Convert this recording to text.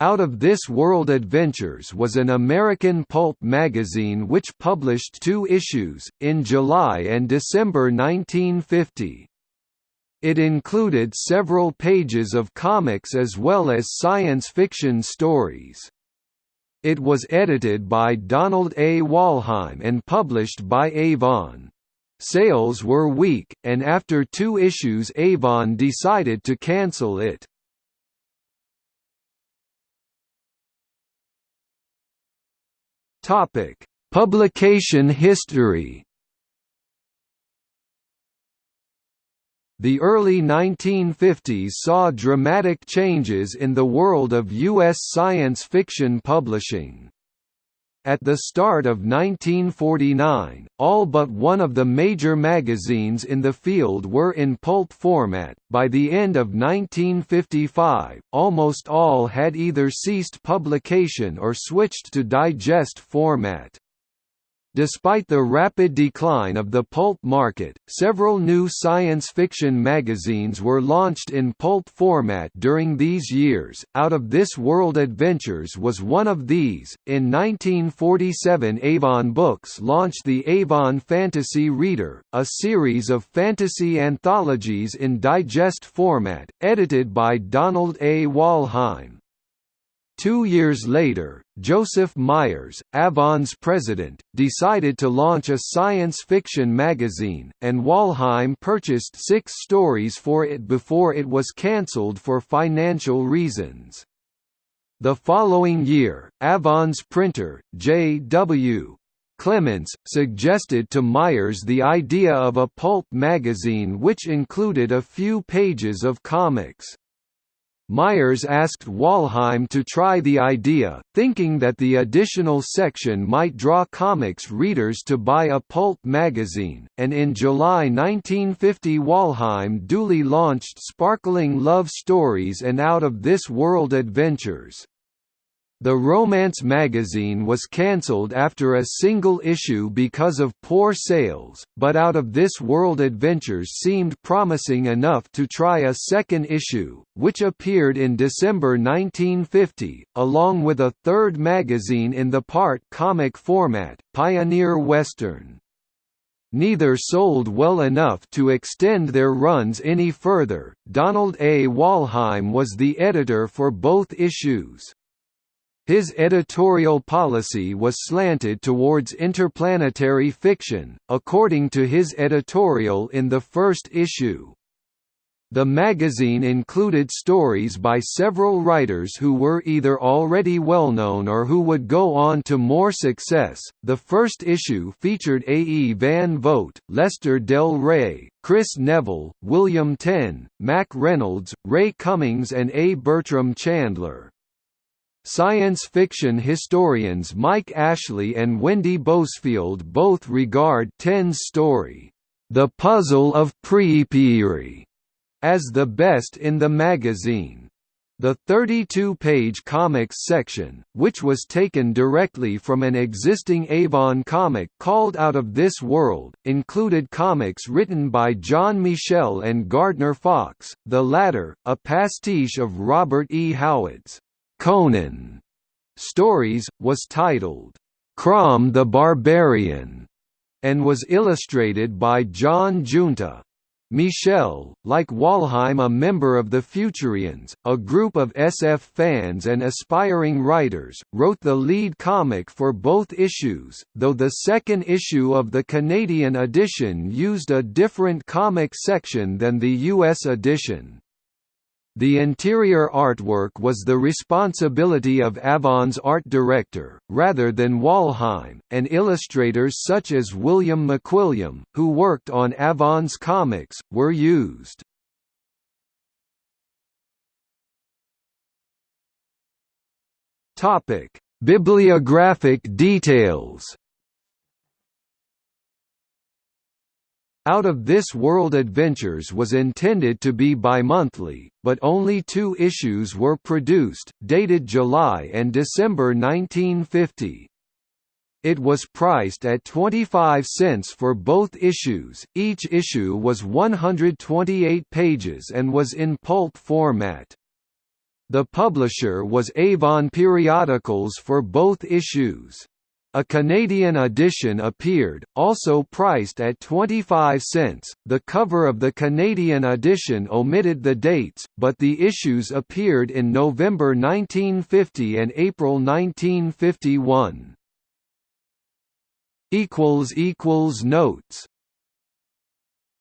Out of This World Adventures was an American pulp magazine which published two issues, in July and December 1950. It included several pages of comics as well as science fiction stories. It was edited by Donald A. Wollheim and published by Avon. Sales were weak, and after two issues Avon decided to cancel it. Publication history The early 1950s saw dramatic changes in the world of U.S. science fiction publishing. At the start of 1949, all but one of the major magazines in the field were in pulp format. By the end of 1955, almost all had either ceased publication or switched to digest format. Despite the rapid decline of the pulp market, several new science fiction magazines were launched in pulp format during these years. Out of This World Adventures was one of these. In 1947, Avon Books launched the Avon Fantasy Reader, a series of fantasy anthologies in digest format, edited by Donald A. Wollheim. Two years later, Joseph Myers, Avon's president, decided to launch a science fiction magazine, and Wollheim purchased six stories for it before it was cancelled for financial reasons. The following year, Avon's printer, J.W. Clements, suggested to Myers the idea of a pulp magazine which included a few pages of comics. Myers asked Wollheim to try the idea, thinking that the additional section might draw comics readers to buy a pulp magazine, and in July 1950 Wollheim duly launched Sparkling Love Stories and Out of This World Adventures. The Romance magazine was cancelled after a single issue because of poor sales, but Out of This World Adventures seemed promising enough to try a second issue, which appeared in December 1950, along with a third magazine in the part comic format, Pioneer Western. Neither sold well enough to extend their runs any further. Donald A. Wollheim was the editor for both issues. His editorial policy was slanted towards interplanetary fiction, according to his editorial in the first issue. The magazine included stories by several writers who were either already well known or who would go on to more success. The first issue featured A. E. Van Vogt, Lester Del Rey, Kris Neville, William Tenn, Mack Reynolds, Ray Cummings, and A. Bertram Chandler. Science fiction historians Mike Ashley and Wendy Bousfield both regard Tenn's story, The Puzzle of Priipiirii, as the best in the magazine. The 32-page comics section, which was taken directly from an existing Avon comic called Out of This World, included comics written by John Michel and Gardner Fox, the latter, a pastiche of Robert E. Howard's Conan Stories, was titled, Crom the Barbarian, and was illustrated by John Giunta. Michel, like Wollheim a member of the Futurians, a group of SF fans and aspiring writers, wrote the lead comic for both issues, though the second issue of the Canadian edition used a different comic section than the US edition. The interior artwork was the responsibility of Avon's art director, rather than Wollheim, and illustrators such as William McQuilliam, who worked on Avon's comics, were used. Bibliographic details Out of This World Adventures was intended to be bi-monthly, but only two issues were produced, dated July and December 1950. It was priced at 25 cents for both issues, each issue was 128 pages and was in pulp format. The publisher was Avon Periodicals for both issues. A Canadian edition appeared, also priced at 25 cents. The cover of the Canadian edition omitted the dates, but the issues appeared in November 1950 and April 1951. equals equals Notes